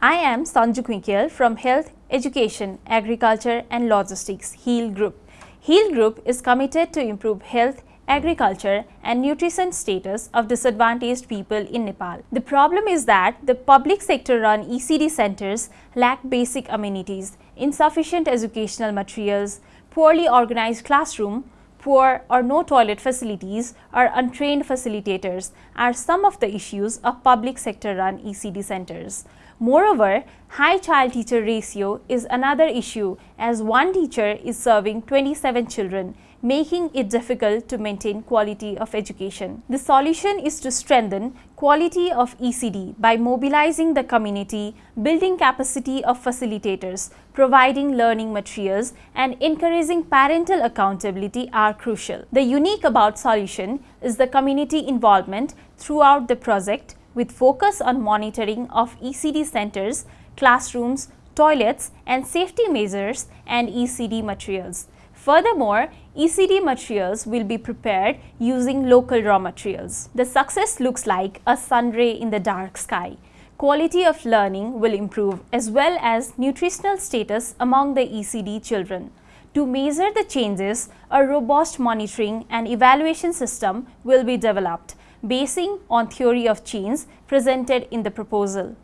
I am Sanju Quinkel from Health, Education, Agriculture and Logistics HEAL Group. HEAL Group is committed to improve health, agriculture and nutrition status of disadvantaged people in Nepal. The problem is that the public sector run ECD centers lack basic amenities, insufficient educational materials, poorly organized classroom, poor or no toilet facilities or untrained facilitators are some of the issues of public sector run ECD centers. Moreover, high child-teacher ratio is another issue as one teacher is serving 27 children, making it difficult to maintain quality of education. The solution is to strengthen quality of ECD by mobilizing the community, building capacity of facilitators, providing learning materials and encouraging parental accountability are crucial. The unique about solution is the community involvement throughout the project with focus on monitoring of ECD centers, classrooms, toilets and safety measures and ECD materials. Furthermore, ECD materials will be prepared using local raw materials. The success looks like a sun ray in the dark sky. Quality of learning will improve as well as nutritional status among the ECD children. To measure the changes, a robust monitoring and evaluation system will be developed basing on theory of change presented in the proposal.